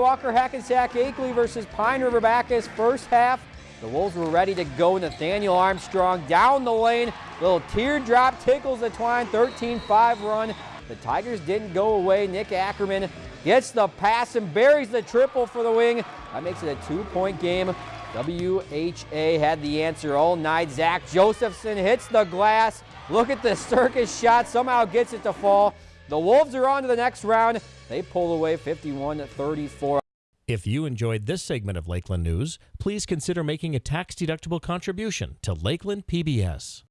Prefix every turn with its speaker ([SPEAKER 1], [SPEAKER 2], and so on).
[SPEAKER 1] Walker Hackensack Akeley versus Pine River Backus. First half, the Wolves were ready to go. Nathaniel Armstrong down the lane. Little teardrop tickles the twine. 13-5 run. The Tigers didn't go away. Nick Ackerman gets the pass and buries the triple for the wing. That makes it a two-point game. WHA had the answer all night. Zach Josephson hits the glass. Look at the circus shot. Somehow gets it to fall. The Wolves are on to the next round. They pull away 51-34.
[SPEAKER 2] If you enjoyed this segment of Lakeland News, please consider making a tax-deductible contribution to Lakeland PBS.